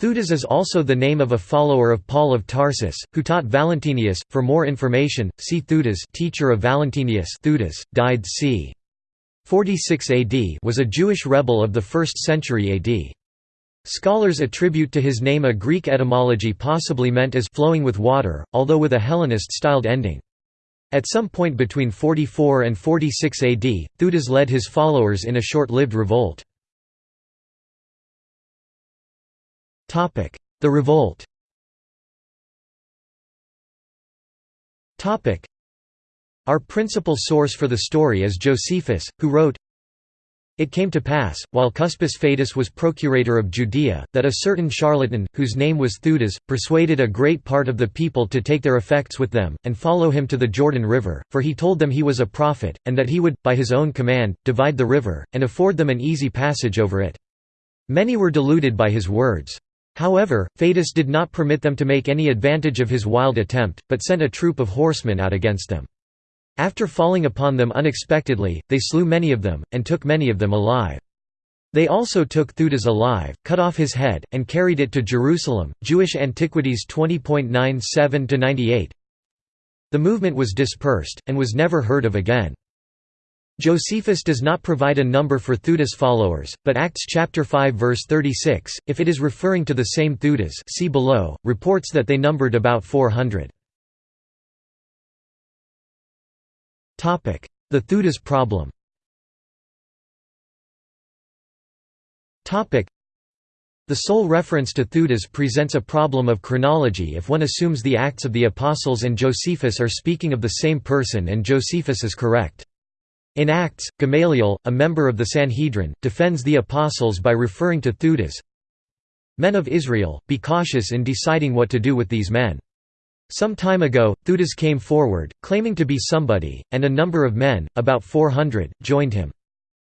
Theudas is also the name of a follower of Paul of Tarsus, who taught Valentinus. For more information, see Theudas, teacher of Valentinus. Theudas died c. 46 AD, was a Jewish rebel of the 1st century AD. Scholars attribute to his name a Greek etymology possibly meant as flowing with water, although with a Hellenist-styled ending. At some point between 44 and 46 AD, Theudas led his followers in a short-lived revolt. The revolt Our principal source for the story is Josephus, who wrote, It came to pass, while Cuspis Fadus was procurator of Judea, that a certain charlatan, whose name was Theudas, persuaded a great part of the people to take their effects with them, and follow him to the Jordan River, for he told them he was a prophet, and that he would, by his own command, divide the river, and afford them an easy passage over it. Many were deluded by his words. However, Fadus did not permit them to make any advantage of his wild attempt, but sent a troop of horsemen out against them. After falling upon them unexpectedly, they slew many of them, and took many of them alive. They also took Theudas alive, cut off his head, and carried it to Jerusalem. Jewish Antiquities 20.97 98. The movement was dispersed, and was never heard of again. Josephus does not provide a number for Theudas followers, but Acts chapter 5 verse 36, if it is referring to the same Theudas see below, reports that they numbered about 400. The Theudas problem The sole reference to Theudas presents a problem of chronology if one assumes the Acts of the Apostles and Josephus are speaking of the same person and Josephus is correct. In Acts, Gamaliel, a member of the Sanhedrin, defends the apostles by referring to Theudas. Men of Israel, be cautious in deciding what to do with these men. Some time ago, Theudas came forward, claiming to be somebody, and a number of men, about 400, joined him.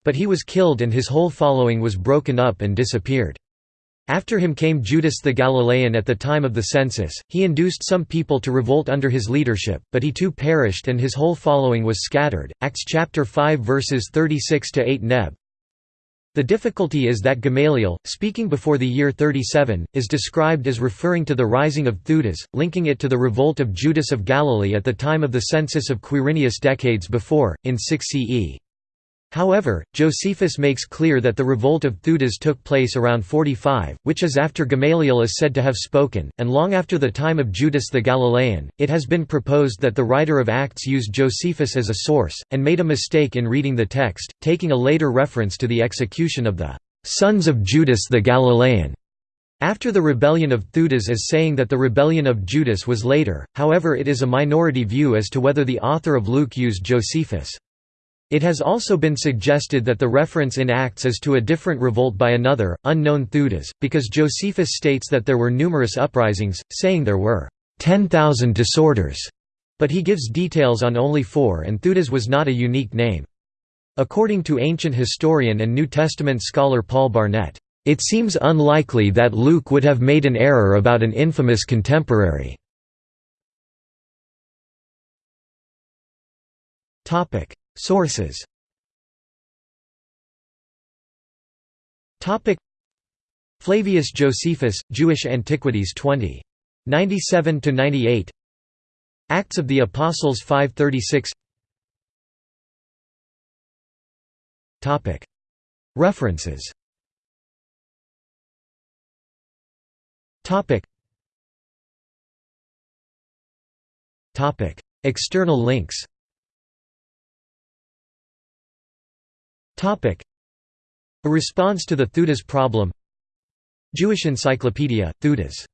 But he was killed and his whole following was broken up and disappeared. After him came Judas the Galilean at the time of the census, he induced some people to revolt under his leadership, but he too perished and his whole following was scattered. Acts chapter 5 verses 36 to 8 Neb. The difficulty is that Gamaliel, speaking before the year 37, is described as referring to the rising of Theudas, linking it to the revolt of Judas of Galilee at the time of the census of Quirinius decades before, in 6 CE. However, Josephus makes clear that the revolt of Theudas took place around 45, which is after Gamaliel is said to have spoken, and long after the time of Judas the Galilean. It has been proposed that the writer of Acts used Josephus as a source, and made a mistake in reading the text, taking a later reference to the execution of the sons of Judas the Galilean after the rebellion of Theudas as saying that the rebellion of Judas was later, however it is a minority view as to whether the author of Luke used Josephus. It has also been suggested that the reference in Acts is to a different revolt by another, unknown Theudas, because Josephus states that there were numerous uprisings, saying there were 10,000 disorders, but he gives details on only four and Theudas was not a unique name. According to ancient historian and New Testament scholar Paul Barnett, "...it seems unlikely that Luke would have made an error about an infamous contemporary." Sources. Flavius Josephus, Jewish Antiquities 20. 97–98 Acts of the Apostles 536 References. External links A response to the Theudas problem. Jewish Encyclopedia, Theudas